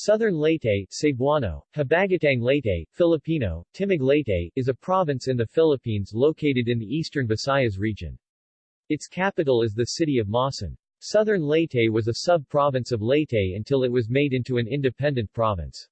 Southern Leyte, Cebuano, Habagatang Leyte, Filipino, Timog Leyte, is a province in the Philippines located in the eastern Visayas region. Its capital is the city of Maasin. Southern Leyte was a sub-province of Leyte until it was made into an independent province.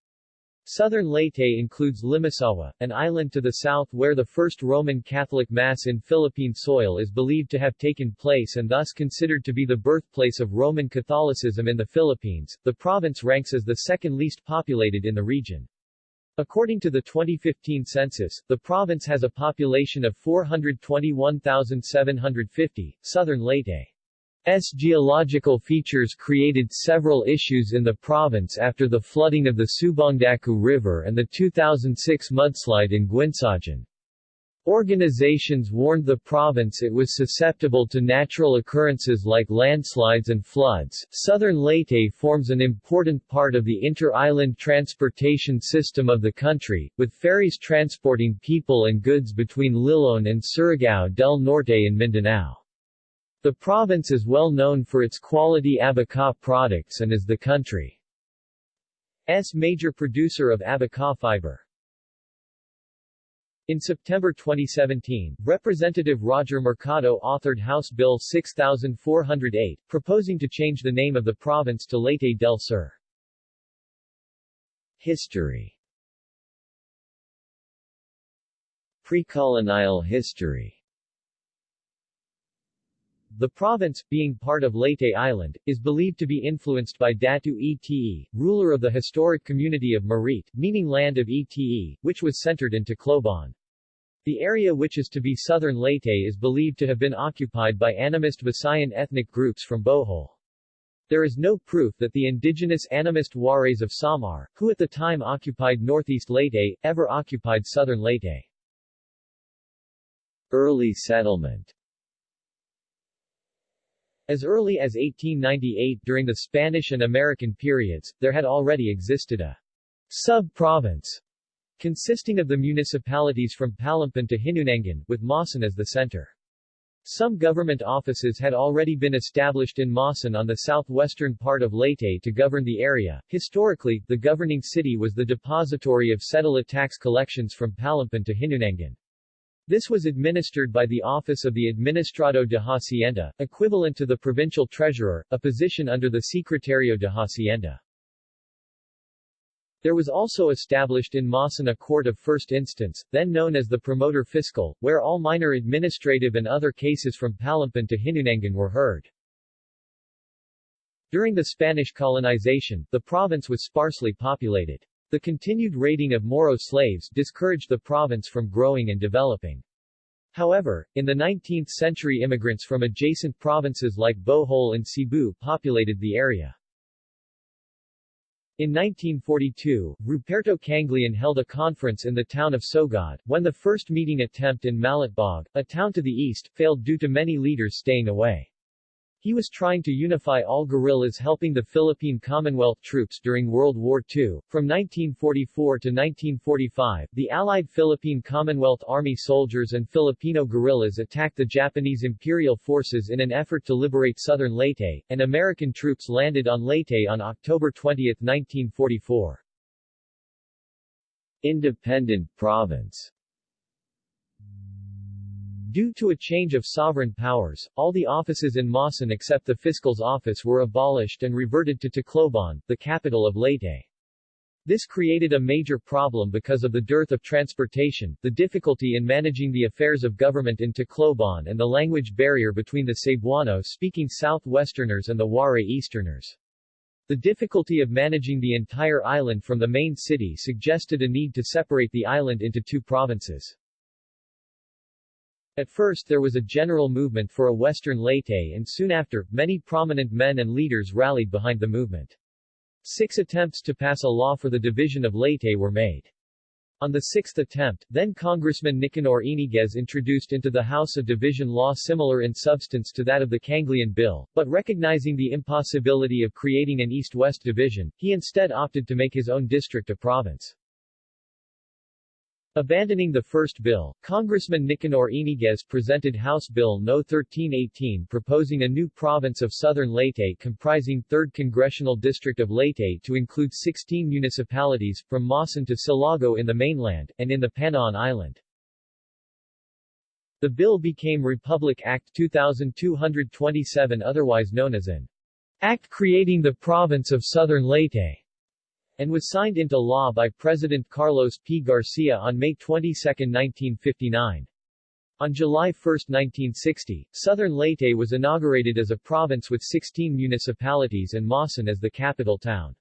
Southern Leyte includes Limasawa, an island to the south where the first Roman Catholic Mass in Philippine soil is believed to have taken place and thus considered to be the birthplace of Roman Catholicism in the Philippines. The province ranks as the second least populated in the region. According to the 2015 census, the province has a population of 421,750. Southern Leyte S geological features created several issues in the province after the flooding of the Subangdaku River and the 2006 mudslide in Guinsaugon. Organizations warned the province it was susceptible to natural occurrences like landslides and floods. Southern Leyte forms an important part of the inter-island transportation system of the country, with ferries transporting people and goods between Liloan and Surigao del Norte in Mindanao. The province is well known for its quality abaca products and is the country's major producer of abaca fiber. In September 2017, Representative Roger Mercado authored House Bill 6408, proposing to change the name of the province to Leyte del Sur. History Pre-colonial history the province, being part of Leyte Island, is believed to be influenced by Datu Ete, ruler of the historic community of Marit, meaning land of Ete, which was centered in Tacloban. The area which is to be southern Leyte is believed to have been occupied by animist Visayan ethnic groups from Bohol. There is no proof that the indigenous animist Wares of Samar, who at the time occupied northeast Leyte, ever occupied southern Leyte. Early settlement as early as 1898 during the Spanish and American periods, there had already existed a sub-province consisting of the municipalities from Palompon to Hinunangan, with Maasin as the center. Some government offices had already been established in Maasin on the southwestern part of Leyte to govern the area. Historically, the governing city was the depository of settled tax collections from Palompon to Hinunangan. This was administered by the Office of the Administrador de Hacienda, equivalent to the provincial treasurer, a position under the Secretario de Hacienda. There was also established in Maasin a court of first instance, then known as the promoter fiscal, where all minor administrative and other cases from Palompon to Hinunangan were heard. During the Spanish colonization, the province was sparsely populated. The continued raiding of Moro slaves discouraged the province from growing and developing. However, in the 19th century immigrants from adjacent provinces like Bohol and Cebu populated the area. In 1942, Ruperto Kangleon held a conference in the town of Sogod, when the first meeting attempt in Malitbog, a town to the east, failed due to many leaders staying away. He was trying to unify all guerrillas helping the Philippine Commonwealth troops during World War II. From 1944 to 1945, the Allied Philippine Commonwealth Army soldiers and Filipino guerrillas attacked the Japanese Imperial forces in an effort to liberate southern Leyte, and American troops landed on Leyte on October 20, 1944. Independent province Due to a change of sovereign powers, all the offices in Maasin except the fiscal's office were abolished and reverted to Tacloban, the capital of Leyte. This created a major problem because of the dearth of transportation, the difficulty in managing the affairs of government in Tacloban and the language barrier between the Cebuano-speaking southwesterners and the Waray easterners. The difficulty of managing the entire island from the main city suggested a need to separate the island into two provinces. At first there was a general movement for a Western Leyte and soon after, many prominent men and leaders rallied behind the movement. Six attempts to pass a law for the division of Leyte were made. On the sixth attempt, then Congressman Nicanor Iniguez introduced into the House a division law similar in substance to that of the Kangleon Bill, but recognizing the impossibility of creating an east-west division, he instead opted to make his own district a province. Abandoning the first bill, Congressman Nicanor Iniguez presented House Bill No. 1318 proposing a new province of Southern Leyte comprising 3rd Congressional District of Leyte to include 16 municipalities, from Maasin to Silago in the mainland, and in the Panaon Island. The bill became Republic Act 2227 otherwise known as an Act creating the province of Southern Leyte and was signed into law by President Carlos P. Garcia on May 22, 1959. On July 1, 1960, Southern Leyte was inaugurated as a province with 16 municipalities and Maasin as the capital town.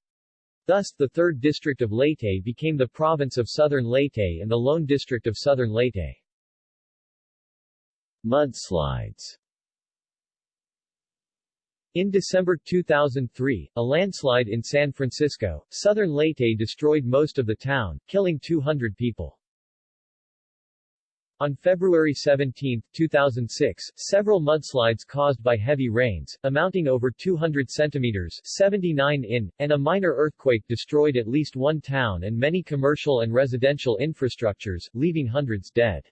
Thus, the 3rd District of Leyte became the province of Southern Leyte and the lone district of Southern Leyte. Mudslides in December 2003, a landslide in San Francisco, southern Leyte destroyed most of the town, killing 200 people. On February 17, 2006, several mudslides caused by heavy rains, amounting over 200 centimeters 79 in, and a minor earthquake destroyed at least one town and many commercial and residential infrastructures, leaving hundreds dead.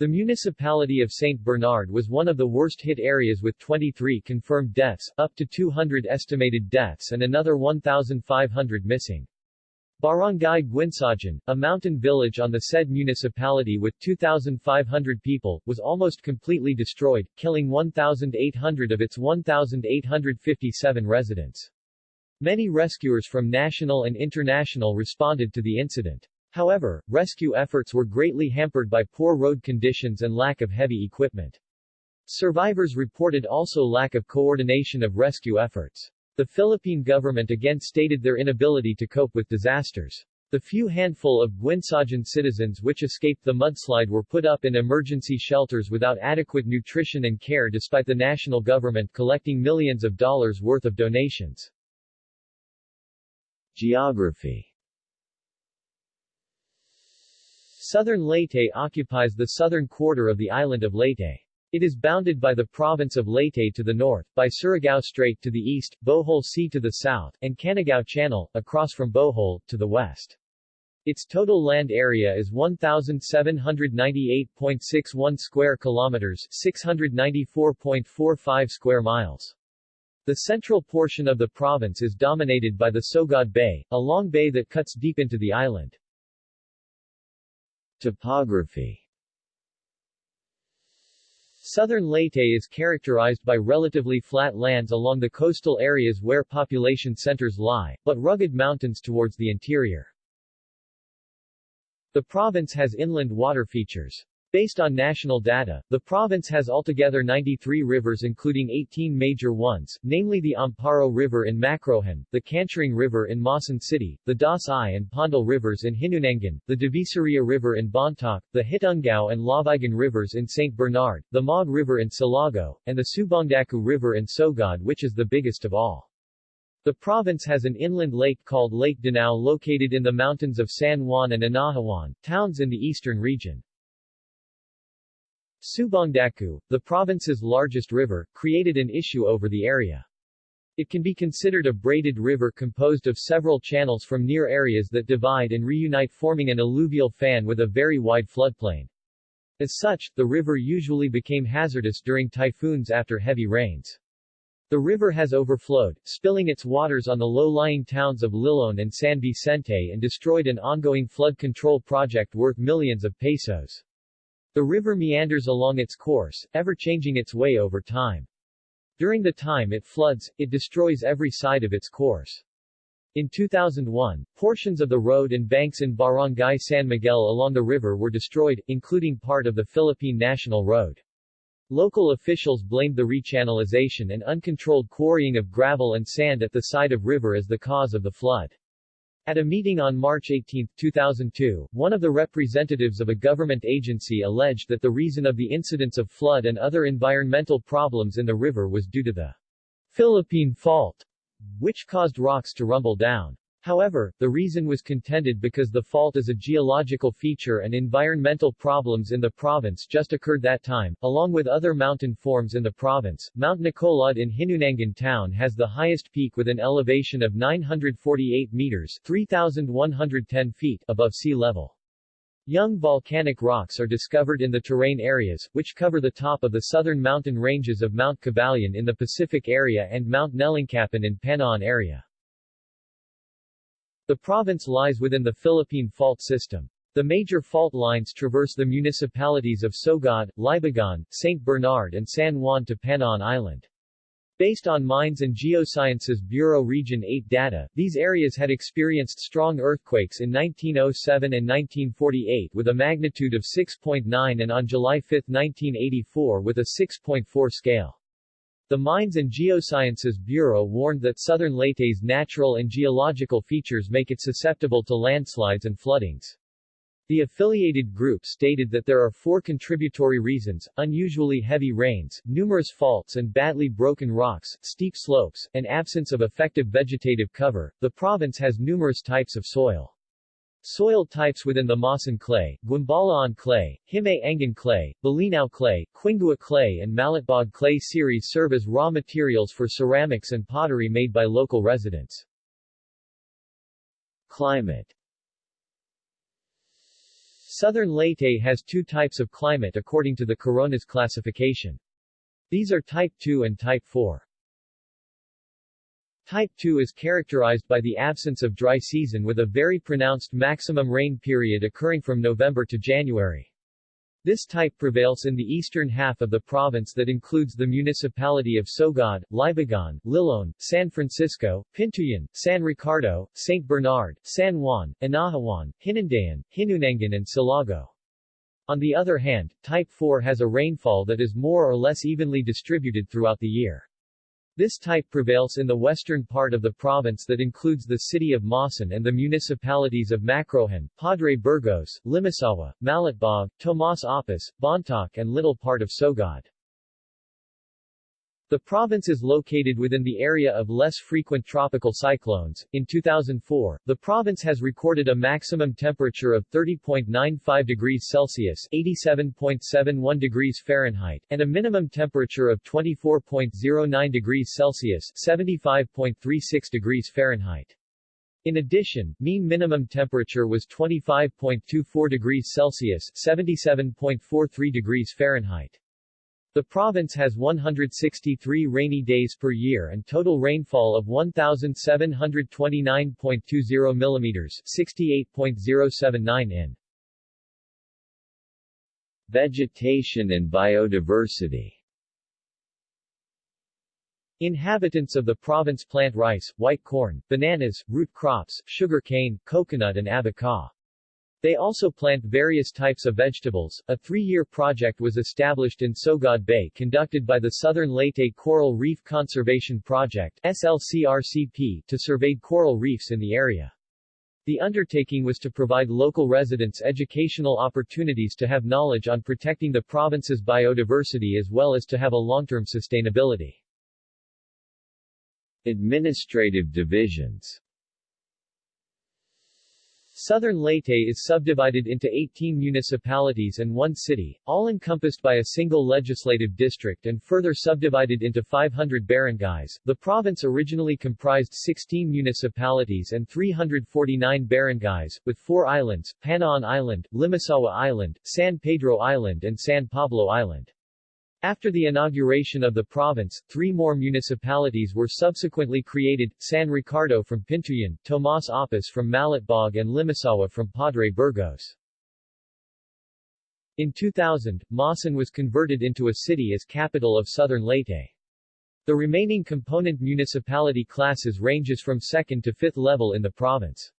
The municipality of St. Bernard was one of the worst-hit areas with 23 confirmed deaths, up to 200 estimated deaths and another 1,500 missing. Barangay Guinsaugon, a mountain village on the said municipality with 2,500 people, was almost completely destroyed, killing 1,800 of its 1,857 residents. Many rescuers from national and international responded to the incident. However, rescue efforts were greatly hampered by poor road conditions and lack of heavy equipment. Survivors reported also lack of coordination of rescue efforts. The Philippine government again stated their inability to cope with disasters. The few handful of Guinsaugon citizens which escaped the mudslide were put up in emergency shelters without adequate nutrition and care despite the national government collecting millions of dollars worth of donations. Geography Southern Leyte occupies the southern quarter of the island of Leyte. It is bounded by the province of Leyte to the north, by Surigao Strait to the east, Bohol Sea to the south, and Canigao Channel, across from Bohol, to the west. Its total land area is 1,798.61 square kilometers 694.45 square miles. The central portion of the province is dominated by the Sogod Bay, a long bay that cuts deep into the island. Topography Southern Leyte is characterized by relatively flat lands along the coastal areas where population centers lie, but rugged mountains towards the interior. The province has inland water features. Based on national data, the province has altogether 93 rivers including 18 major ones, namely the Amparo River in Macrohon, the Cancharing River in Maasin City, the Das-i and Pondal Rivers in Hinunangan, the Divisoria River in Bontoc, the Hitungao and Lavigan Rivers in St. Bernard, the Maag River in Silago, and the Subangdaku River in Sogod which is the biggest of all. The province has an inland lake called Lake Danao located in the mountains of San Juan and Anahawan, towns in the eastern region. Subangdaku, the province's largest river, created an issue over the area. It can be considered a braided river composed of several channels from near areas that divide and reunite forming an alluvial fan with a very wide floodplain. As such, the river usually became hazardous during typhoons after heavy rains. The river has overflowed, spilling its waters on the low-lying towns of Liloan and San Vicente and destroyed an ongoing flood control project worth millions of pesos. The river meanders along its course, ever changing its way over time. During the time it floods, it destroys every side of its course. In 2001, portions of the road and banks in Barangay San Miguel along the river were destroyed, including part of the Philippine National Road. Local officials blamed the rechannelization and uncontrolled quarrying of gravel and sand at the side of river as the cause of the flood. At a meeting on March 18, 2002, one of the representatives of a government agency alleged that the reason of the incidence of flood and other environmental problems in the river was due to the Philippine Fault, which caused rocks to rumble down. However, the reason was contended because the fault is a geological feature and environmental problems in the province just occurred that time. Along with other mountain forms in the province, Mount Nacolod in Hinunangan town has the highest peak with an elevation of 948 meters 3,110 feet above sea level. Young volcanic rocks are discovered in the terrain areas, which cover the top of the southern mountain ranges of Mount Cabalian in the Pacific area and Mount Nelingcapan in Panaon area. The province lies within the Philippine Fault System. The major fault lines traverse the municipalities of Sogod, Libagon, St. Bernard and San Juan to Panaon Island. Based on Mines and Geosciences Bureau Region 8 data, these areas had experienced strong earthquakes in 1907 and 1948 with a magnitude of 6.9 and on July 5, 1984 with a 6.4 scale. The Mines and Geosciences Bureau warned that southern Leyte's natural and geological features make it susceptible to landslides and floodings. The affiliated group stated that there are four contributory reasons, unusually heavy rains, numerous faults and badly broken rocks, steep slopes, and absence of effective vegetative cover. The province has numerous types of soil. Soil types within the Maasin clay, Guimbalaon clay, Himay-Angan clay, Bolinao clay, Quingua clay and Malitbog clay series serve as raw materials for ceramics and pottery made by local residents. Climate Southern Leyte has two types of climate according to the Coronas classification. These are Type 2 and Type 4. Type 2 is characterized by the absence of dry season with a very pronounced maximum rain period occurring from November to January. This type prevails in the eastern half of the province that includes the municipality of Sogod, Libagon, Liloan, San Francisco, Pintuyan, San Ricardo, St. Bernard, San Juan, Anahawan, Hinundayan, Hinunangan and Silago. On the other hand, Type 4 has a rainfall that is more or less evenly distributed throughout the year. This type prevails in the western part of the province that includes the city of Maasin and the municipalities of Macrohon, Padre Burgos, Limasawa, Malitbog, Tomas Oppus, Bontoc and little part of Sogod. The province is located within the area of less frequent tropical cyclones. In 2004, the province has recorded a maximum temperature of 30.95 degrees Celsius (87.71 degrees Fahrenheit) and a minimum temperature of 24.09 degrees Celsius (75.36 degrees Fahrenheit). In addition, mean minimum temperature was 25.24 degrees Celsius (77.43 degrees Fahrenheit). The province has 163 rainy days per year and total rainfall of 1,729.20 mm 68.079 in. Vegetation and biodiversity Inhabitants of the province plant rice, white corn, bananas, root crops, sugar cane, coconut and abaca. They also plant various types of vegetables. A three-year project was established in Sogod Bay conducted by the Southern Leyte Coral Reef Conservation Project SLCRCP to survey coral reefs in the area. The undertaking was to provide local residents educational opportunities to have knowledge on protecting the province's biodiversity as well as to have a long-term sustainability. Administrative divisions Southern Leyte is subdivided into 18 municipalities and one city, all encompassed by a single legislative district and further subdivided into 500 barangays. The province originally comprised 16 municipalities and 349 barangays, with four islands, Panaon Island, Limasawa Island, San Pedro Island and San Pablo Island. After the inauguration of the province, three more municipalities were subsequently created, San Ricardo from Pintuyan, Tomas Oppus from Malitbog and Limasawa from Padre Burgos. In 2000, Maasin was converted into a city as capital of southern Leyte. The remaining component municipality classes ranges from second to fifth level in the province.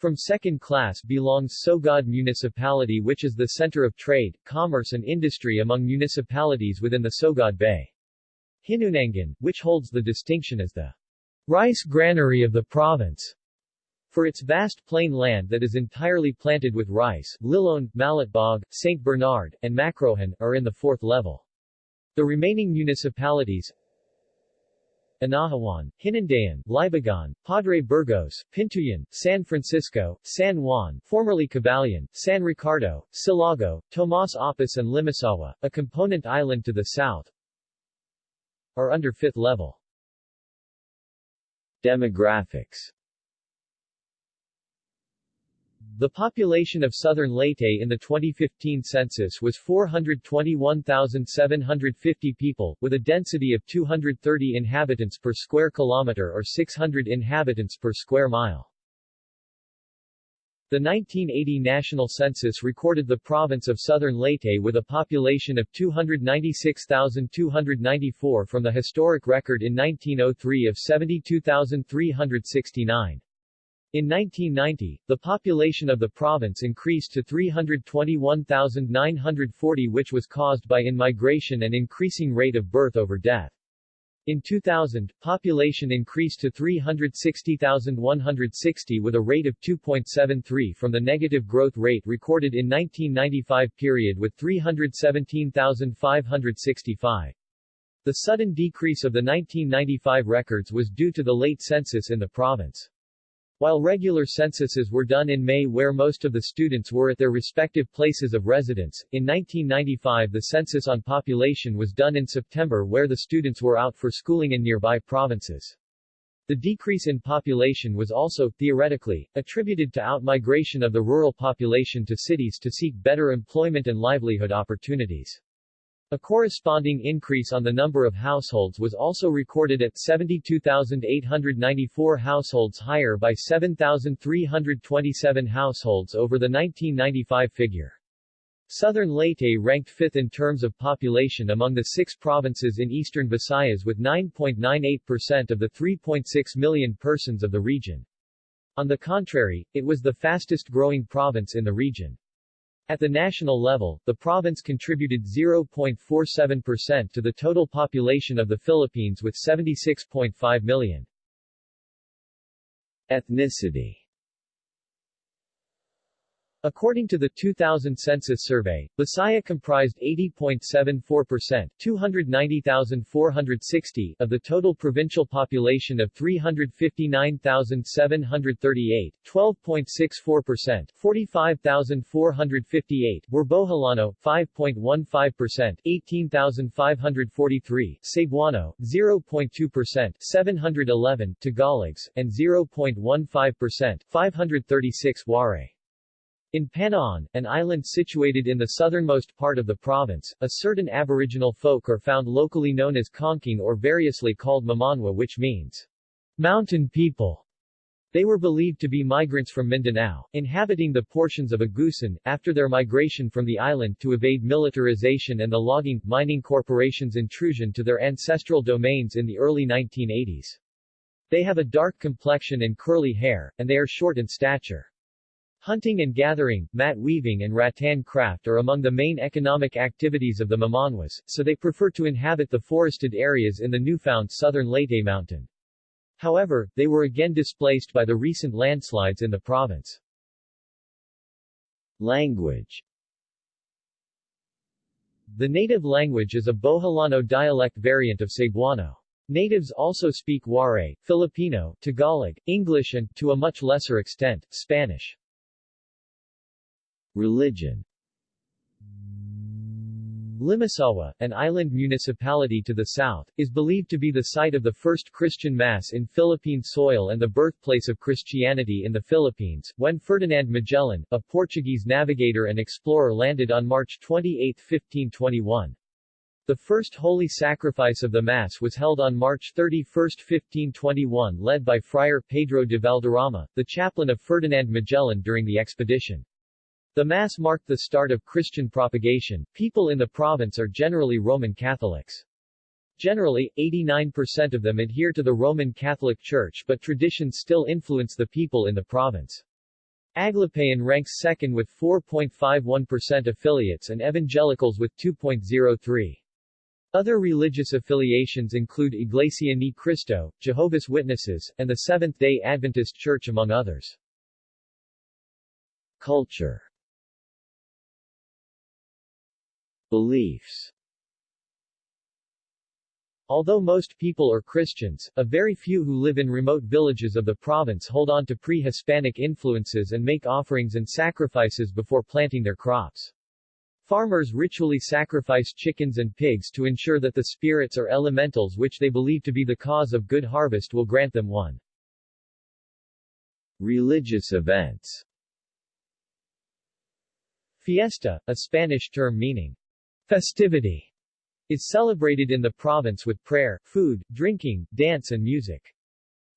From second class belongs Sogod Municipality which is the center of trade, commerce and industry among municipalities within the Sogod Bay. Hinunangan, which holds the distinction as the rice granary of the province. For its vast plain land that is entirely planted with rice, Liloan, Malitbog, St. Bernard, and Macrohon, are in the fourth level. The remaining municipalities, Anahawan, Hinundayan, Libagon, Padre Burgos, Pintuyan, San Francisco, San Juan formerly Cabalian, San Ricardo, Silago, Tomas Oppus and Limasawa, a component island to the south, are under fifth level. Demographics The population of southern Leyte in the 2015 census was 421,750 people, with a density of 230 inhabitants per square kilometer or 600 inhabitants per square mile. The 1980 national census recorded the province of southern Leyte with a population of 296,294 from the historic record in 1903 of 72,369. In 1990, the population of the province increased to 321,940 which was caused by in-migration and increasing rate of birth over death. In 2000, population increased to 360,160 with a rate of 2.73 from the negative growth rate recorded in 1995 period with 317,565. The sudden decrease of the 1995 records was due to the late census in the province. While regular censuses were done in May where most of the students were at their respective places of residence, in 1995 the census on population was done in September where the students were out for schooling in nearby provinces. The decrease in population was also, theoretically, attributed to outmigration of the rural population to cities to seek better employment and livelihood opportunities. A corresponding increase on the number of households was also recorded at 72,894 households higher by 7,327 households over the 1995 figure. Southern Leyte ranked fifth in terms of population among the six provinces in eastern Visayas with 9.98% of the 3.6 million persons of the region. On the contrary, it was the fastest growing province in the region. At the national level, the province contributed 0.47% to the total population of the Philippines with 76.5 million. Ethnicity According to the 2000 census survey, Visaya comprised 80.74% 290,460 of the total provincial population of 359,738, 12.64% 45,458 were Boholano, 5.15% 18,543 Cebuano, 0.2% 711 Tagalogs, and 0.15% 536 Waray. In Panaon, an island situated in the southernmost part of the province, a certain aboriginal folk are found locally known as Konking or variously called Mamanwa which means mountain people. They were believed to be migrants from Mindanao, inhabiting the portions of Agusan, after their migration from the island to evade militarization and the logging, mining corporations' intrusion to their ancestral domains in the early 1980s. They have a dark complexion and curly hair, and they are short in stature. Hunting and gathering, mat weaving and rattan craft are among the main economic activities of the Mamanwas, so they prefer to inhabit the forested areas in the newfound southern Leyte mountain. However, they were again displaced by the recent landslides in the province. Language The native language is a Boholano dialect variant of Cebuano. Natives also speak Waray, Filipino, Tagalog, English and, to a much lesser extent, Spanish. Religion Limasawa, an island municipality to the south, is believed to be the site of the first Christian Mass in Philippine soil and the birthplace of Christianity in the Philippines, when Ferdinand Magellan, a Portuguese navigator and explorer landed on March 28, 1521. The first holy sacrifice of the Mass was held on March 31, 1521 led by Friar Pedro de Valderrama, the chaplain of Ferdinand Magellan during the expedition. The Mass marked the start of Christian propagation. People in the province are generally Roman Catholics. Generally, 89% of them adhere to the Roman Catholic Church but traditions still influence the people in the province. Aglipayan ranks second with 4.51% affiliates and evangelicals with 2.03. Other religious affiliations include Iglesia Ni Cristo, Jehovah's Witnesses, and the Seventh-day Adventist Church among others. Culture Beliefs Although most people are Christians, a very few who live in remote villages of the province hold on to pre-Hispanic influences and make offerings and sacrifices before planting their crops. Farmers ritually sacrifice chickens and pigs to ensure that the spirits or elementals which they believe to be the cause of good harvest will grant them one. Religious events Fiesta, a Spanish term meaning festivity, is celebrated in the province with prayer, food, drinking, dance and music.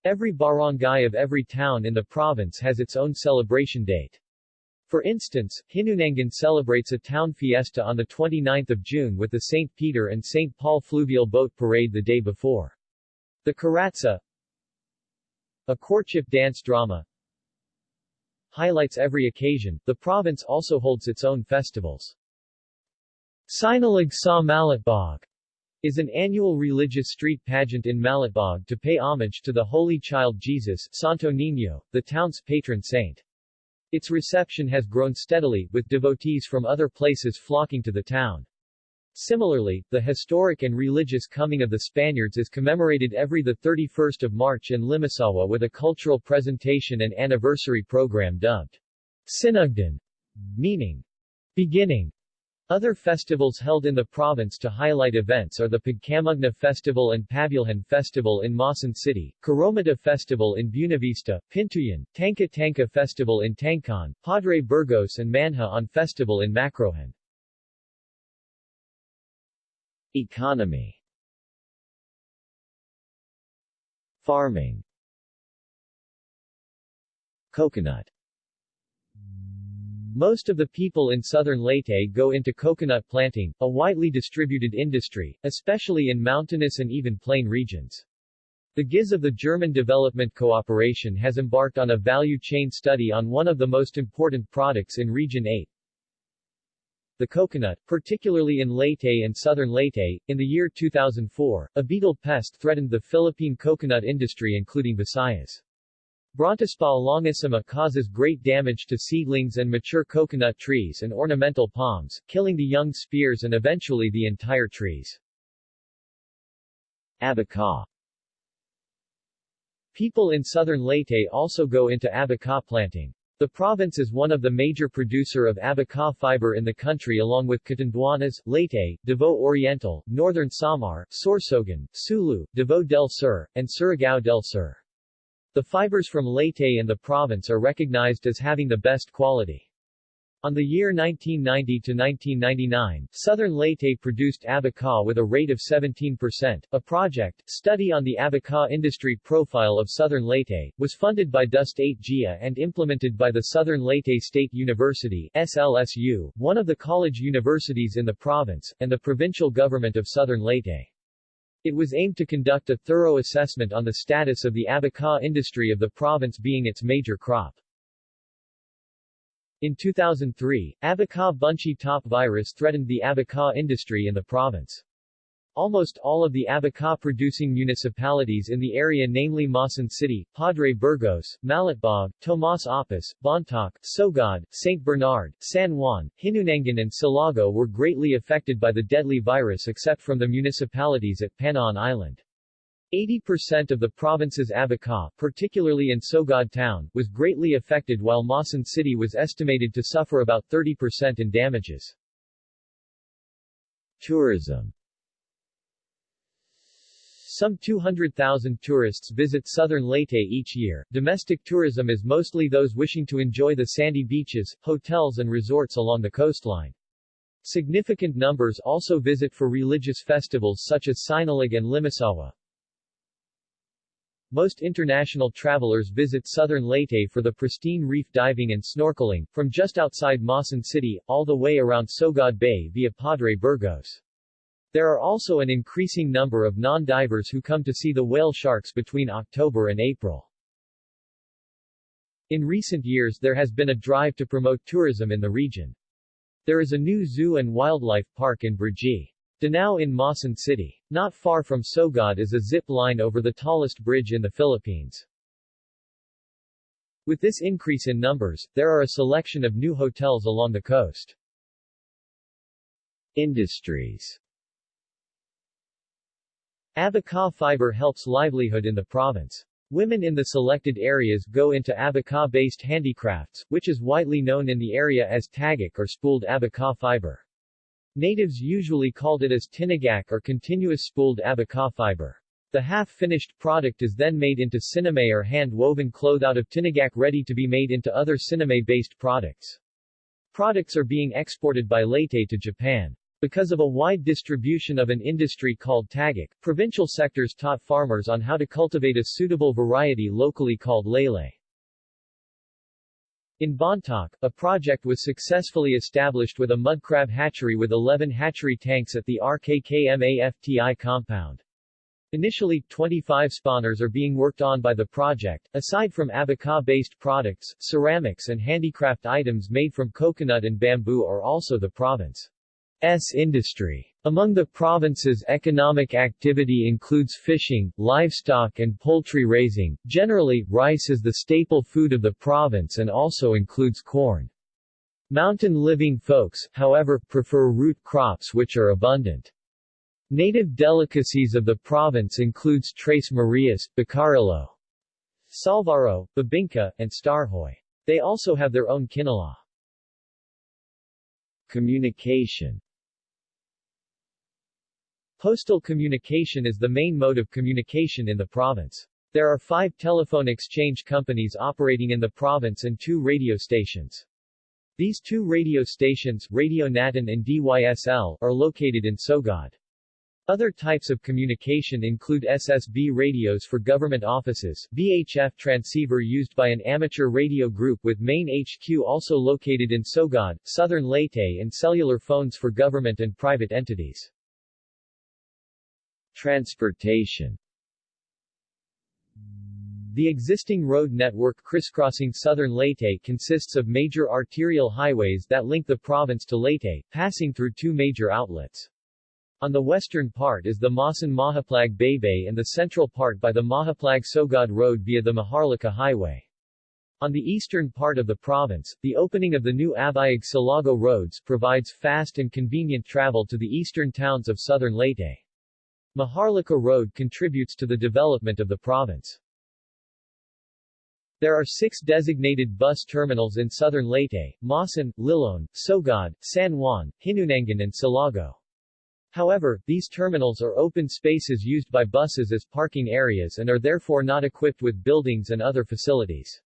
Every barangay of every town in the province has its own celebration date. For instance, Hinunangan celebrates a town fiesta on 29 June with the St. Peter and St. Paul Fluvial Boat Parade the day before. The Kuratsa, a courtship dance drama, highlights every occasion. The province also holds its own festivals. Sinalag sa Malitbog is an annual religious street pageant in Malitbog to pay homage to the Holy Child Jesus Santo Niño, the town's patron saint. Its reception has grown steadily, with devotees from other places flocking to the town. Similarly, the historic and religious coming of the Spaniards is commemorated every 31 March in Limasawa with a cultural presentation and anniversary program dubbed Sinugdan, meaning beginning. Other festivals held in the province to highlight events are the Pagkamugna Festival and Pabulhan Festival in Maasin City, Karomita Festival in Buenavista, Pintuyan, Tanka Tanka Festival in Tangkan, Padre Burgos and Manha on Festival in Macrohon. Economy. Farming. Coconut most of the people in southern Leyte go into coconut planting, a widely distributed industry, especially in mountainous and even plain regions. The GIZ of the German Development Cooperation has embarked on a value chain study on one of the most important products in Region 8, the coconut, particularly in Leyte and southern Leyte. In the year 2004, a beetle pest threatened the Philippine coconut industry including Visayas. Brontispa longissima causes great damage to seedlings and mature coconut trees and ornamental palms, killing the young spears and eventually the entire trees. Abaca People in southern Leyte also go into abaca planting. The province is one of the major producer of abaca fiber in the country along with Catanduanes, Leyte, Davao Oriental, Northern Samar, Sorsogon, Sulu, Davao del Sur, and Surigao del Sur. The fibers from Leyte and the province are recognized as having the best quality. On the year 1990 to 1999, Southern Leyte produced abaca with a rate of 17%. A project, Study on the Abaca Industry Profile of Southern Leyte, was funded by DOST 8 GIA and implemented by the Southern Leyte State University SLSU, one of the college universities in the province, and the provincial government of Southern Leyte. It was aimed to conduct a thorough assessment on the status of the abaca industry of the province being its major crop. In 2003, abaca bunchy top virus threatened the abaca industry in the province. Almost all of the abaca-producing municipalities in the area namely Maasin City, Padre Burgos, Malitbog, Tomas Oppus, Bontoc, Sogod, St. Bernard, San Juan, Hinunangan and Silago were greatly affected by the deadly virus except from the municipalities at Panaon Island. 80% of the province's abaca, particularly in Sogod town, was greatly affected while Maasin City was estimated to suffer about 30% in damages. Tourism some 200,000 tourists visit southern Leyte each year. Domestic tourism is mostly those wishing to enjoy the sandy beaches, hotels and resorts along the coastline. Significant numbers also visit for religious festivals such as Sinalag and Limasawa. Most international travelers visit southern Leyte for the pristine reef diving and snorkeling, from just outside Maasin City, all the way around Sogod Bay via Padre Burgos. There are also an increasing number of non-divers who come to see the whale sharks between October and April. In recent years there has been a drive to promote tourism in the region. There is a new zoo and wildlife park in Brgy. Danao in Maasin City. Not far from Sogod is a zip line over the tallest bridge in the Philippines. With this increase in numbers, there are a selection of new hotels along the coast. Industries Abaca fiber helps livelihood in the province. Women in the selected areas go into abaca-based handicrafts, which is widely known in the area as tagak or spooled abaca fiber. Natives usually called it as tinagak or continuous spooled abaca fiber. The half-finished product is then made into siname or hand-woven cloth out of tinagak ready to be made into other siname-based products. Products are being exported by Leyte to Japan. Because of a wide distribution of an industry called tagak, provincial sectors taught farmers on how to cultivate a suitable variety locally called lele. In Bontoc, a project was successfully established with a mudcrab hatchery with 11 hatchery tanks at the RKKMAFTI compound. Initially, 25 spawners are being worked on by the project. Aside from abaca-based products, ceramics and handicraft items made from coconut and bamboo are also the province's industry. Among the province's economic activity includes fishing, livestock and poultry raising. Generally, rice is the staple food of the province and also includes corn. Mountain living folks, however, prefer root crops which are abundant. Native delicacies of the province includes Tres Marias, Bakarillo, Salvaro, Babinka, and Starhoy. They also have their own kinala. Communication Postal communication is the main mode of communication in the province. There are five telephone exchange companies operating in the province and two radio stations. These two radio stations, Radio Natin and DYSL, are located in Sogod. Other types of communication include SSB radios for government offices, VHF transceiver used by an amateur radio group with main HQ also located in Sogod, Southern Leyte and cellular phones for government and private entities. Transportation The existing road network crisscrossing southern Leyte consists of major arterial highways that link the province to Leyte, passing through two major outlets. On the western part is the Maasin Mahaplag Baybay and the central part by the Mahaplag Sogod Road via the Maharlika Highway. On the eastern part of the province, the opening of the new Abuyog Silago roads provides fast and convenient travel to the eastern towns of southern Leyte. Maharlika Road contributes to the development of the province. There are six designated bus terminals in southern Leyte, Maasin, Liloan, Sogod, San Juan, Hinunangan and Silago. However, these terminals are open spaces used by buses as parking areas and are therefore not equipped with buildings and other facilities.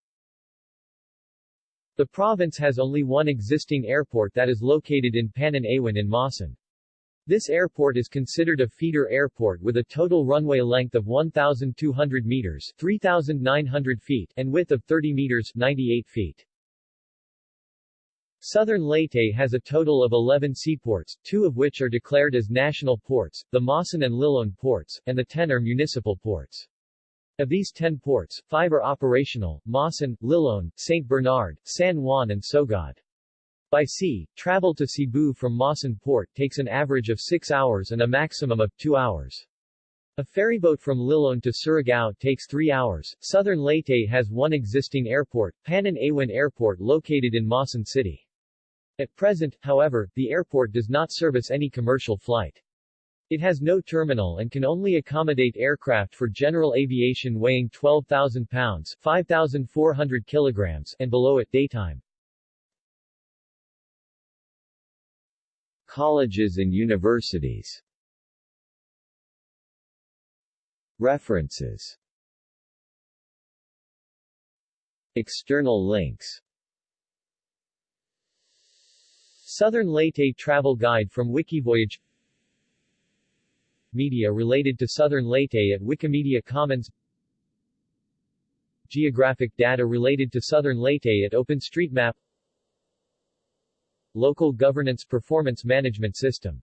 The province has only one existing airport that is located in Panan Awan in Maasin. This airport is considered a feeder airport with a total runway length of 1,200 meters 3,900 feet and width of 30 meters 98 feet. Southern Leyte has a total of 11 seaports, two of which are declared as national ports, the Maasin and Liloan ports, and the 10 are municipal ports. Of these 10 ports, 5 are operational, Maasin, Liloan, St. Bernard, San Juan and Sogod. By sea, travel to Cebu from Maasin Port takes an average of 6 hours and a maximum of 2 hours. A ferryboat from Liloan to Surigao takes 3 hours. Southern Leyte has one existing airport, Panan Awan Airport located in Maasin City. At present, however, the airport does not service any commercial flight. It has no terminal and can only accommodate aircraft for general aviation weighing 12,000 pounds 5,400 kilograms and below at daytime. Colleges and universities. References. External links. Southern Leyte Travel Guide from Wikivoyage. Media related to Southern Leyte at Wikimedia Commons. Geographic data related to Southern Leyte at OpenStreetMap Local Governance Performance Management System